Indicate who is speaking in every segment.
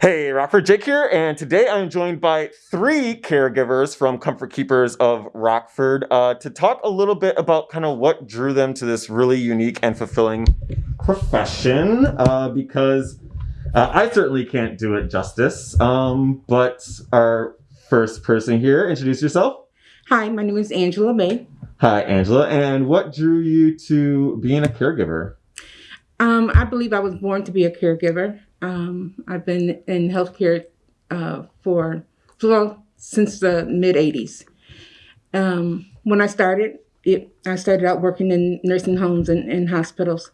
Speaker 1: Hey, Rockford Jake here, and today I'm joined by three caregivers from Comfort Keepers of Rockford uh, to talk a little bit about kind of what drew them to this really unique and fulfilling profession. Uh, because uh, I certainly can't do it justice. Um, but our first person here, introduce yourself.
Speaker 2: Hi, my name is Angela May.
Speaker 1: Hi, Angela. And what drew you to being a caregiver?
Speaker 2: Um, I believe I was born to be a caregiver. Um, I've been in healthcare uh, for well since the mid '80s. Um, when I started, it, I started out working in nursing homes and, and hospitals.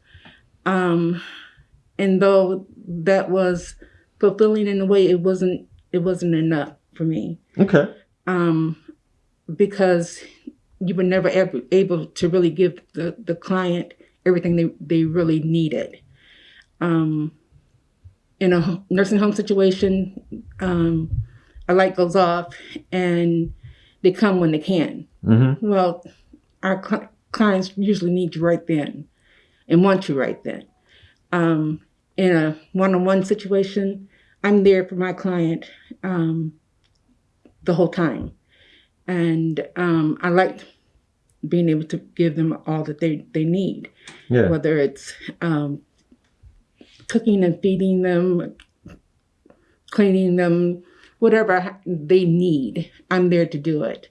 Speaker 2: Um, and though that was fulfilling in a way, it wasn't. It wasn't enough for me.
Speaker 1: Okay.
Speaker 2: Um, because you were never ever able to really give the, the client everything they, they really needed. Um, in a nursing home situation, um, a light goes off and they come when they can.
Speaker 1: Mm-hmm.
Speaker 2: Well, our cl- clients usually need you right then and want you right then. Um, in a one on one situation, I'm there for my client um, the whole time. And um, I like being able to give them all that they, they need,
Speaker 1: Yeah.
Speaker 2: whether it's um, cooking and feeding them, cleaning them, whatever they need. I'm there to do it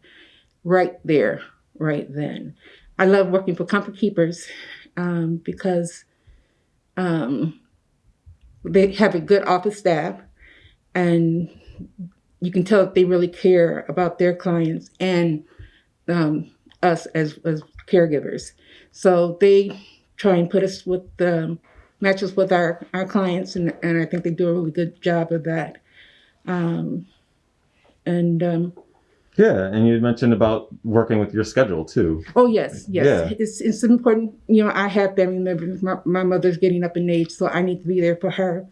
Speaker 2: right there, right then. I love working for Comfort Keepers um, because um, they have a good office staff and you can tell that they really care about their clients and um, us as, as caregivers. So they try and put us with the match us with our, our clients and, and I think they do a really good job of that. Um, and um,
Speaker 1: Yeah, and you mentioned about working with your schedule too.
Speaker 2: oh yes, yes,
Speaker 1: Yeah.
Speaker 2: it's it's important. You know, I have family members. My, my mother's getting up in age, so I need to be there for her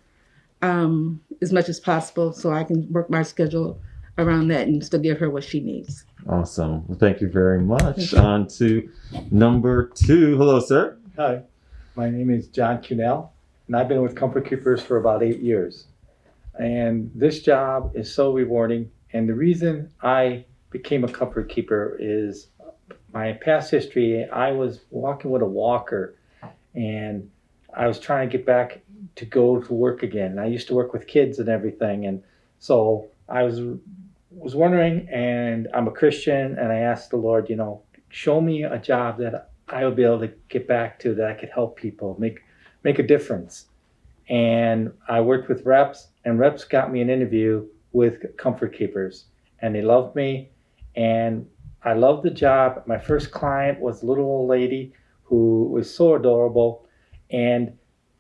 Speaker 2: um, as much as possible, so I can work my schedule around that and still give her what she needs.
Speaker 1: Awesome. Well, thank you very much.
Speaker 2: Thank you.
Speaker 1: On to number two. Hello, sir.
Speaker 3: Hi, my name is John Cunell, and I've been with Comfort Keepers for about eight years. And this job is so rewarding. And the reason I became a Comfort Keeper is my past history. I was walking with a walker, and I was trying to get back to go to work again. I used to work with kids and everything, and so I was was wondering. And I'm a Christian, and I asked the Lord, you know, show me a job that I would be able to get back to that I could help people, make make a difference. And I worked with reps, and reps got me an interview with Comfort Keepers, and they loved me, and I loved the job. My first client was a little old lady who was so adorable, and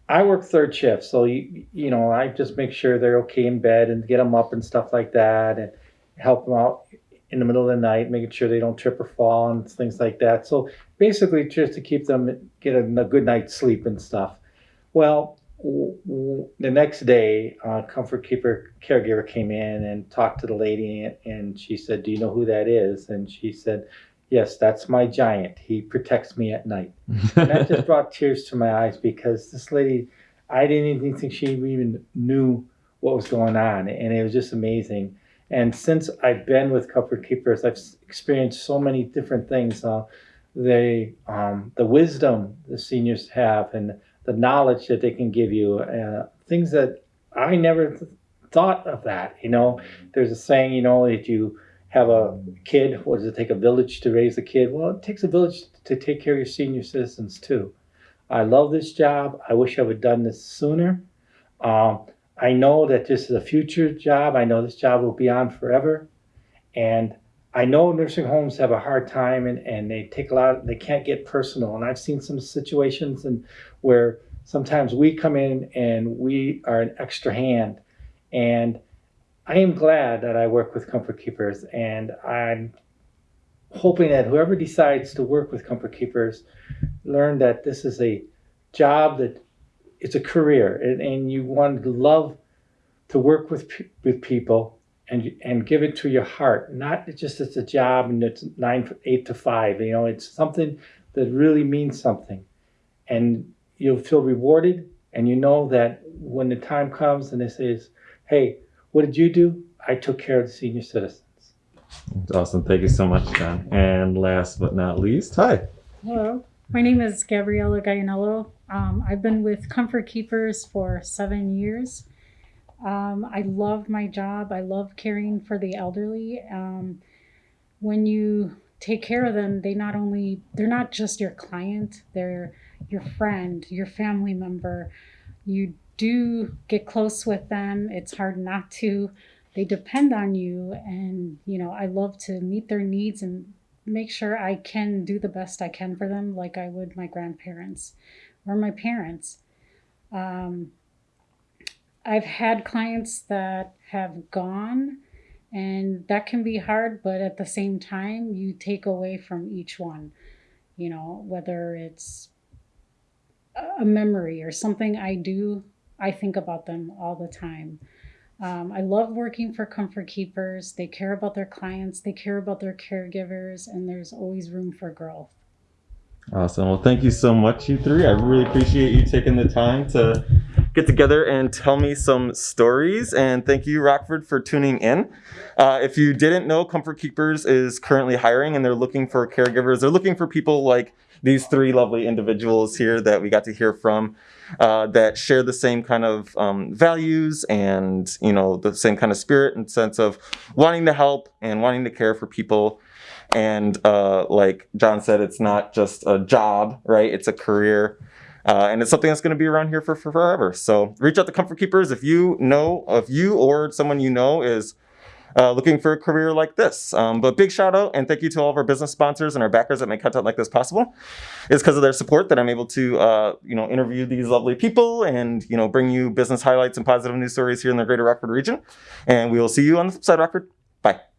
Speaker 3: I work third shift, so you you know I just make sure they're okay in bed and get them up and stuff like that, and help them out in the middle of the night, making sure they don't trip or fall and things like that. So basically just to keep them get a, a good night's sleep and stuff. Well, the next day, uh, Comfort Keeper caregiver came in and talked to the lady, and, and she said, "Do you know who that is?" And she said, "Yes, that's my giant. He protects me at night." And that just brought tears to my eyes because this lady, I didn't even think she even knew what was going on, and it was just amazing. And since I've been with Comfort Keepers, I've experienced so many different things. Uh, they, um, the wisdom the seniors have, and the knowledge that they can give you, uh, things that I never th- thought of. That you know, there's a saying, you know, that you have a kid. What does it take a village to raise a kid? Well, it takes a village to take care of your senior citizens too. I love this job. I wish I would have done this sooner. Um, I know that this is a future job. I know this job will be on forever. And I know nursing homes have a hard time and, and they take a lot, they can't get personal. And I've seen some situations and where sometimes we come in and we are an extra hand. And I am glad that I work with Comfort Keepers and I'm hoping that whoever decides to work with Comfort Keepers learn that this is a job that it's a career and, and you want to love to work with with people and and give it to your heart not just as a job and it's nine eight to five you know it's something that really means something and you'll feel rewarded and you know that when the time comes and this is hey, what did you do? I took care of the senior citizens.
Speaker 1: Awesome. Thank you so much, John. And last but not least, hi.
Speaker 4: Hello, my name is Gabriella Gainello. Um, I've been with Comfort Keepers for seven years. Um, I love my job. I love caring for the elderly. Um, when you take care of them, they not only they're not just your client, they're your friend, your family member. You do get close with them. It's hard not to. They depend on you, and you know I love to meet their needs and make sure I can do the best I can for them, like I would my grandparents or my parents. Um, I've had clients that have gone, and that can be hard, but at the same time, you take away from each one. You know, whether it's a memory or something I do, I think about them all the time. Um, I love working for Comfort Keepers. They care about their clients, they care about their caregivers, and there's always room for growth.
Speaker 1: Awesome. Well, thank you so much, you three. I really appreciate you taking the time to get together and tell me some stories. And thank you, Rockford, for tuning in. Uh, if you didn't know, Comfort Keepers is currently hiring and they're looking for caregivers. They're looking for people like these three lovely individuals here that we got to hear from uh, that share the same kind of um, values and, you know, the same kind of spirit and sense of wanting to help and wanting to care for people. And uh, like John said, it's not just a job, right? It's a career. Uh, and it's something that's going to be around here for, for forever. So reach out to Comfort Keepers if you know, if you or someone you know is uh, looking for a career like this. Um, but big shout out and thank you to all of our business sponsors and our backers that make content like this possible. It's because of their support that I'm able to, uh, you know, interview these lovely people and, you know, bring you business highlights and positive news stories here in the greater Rockford region. And we will see you on the flip side, Rockford. Bye.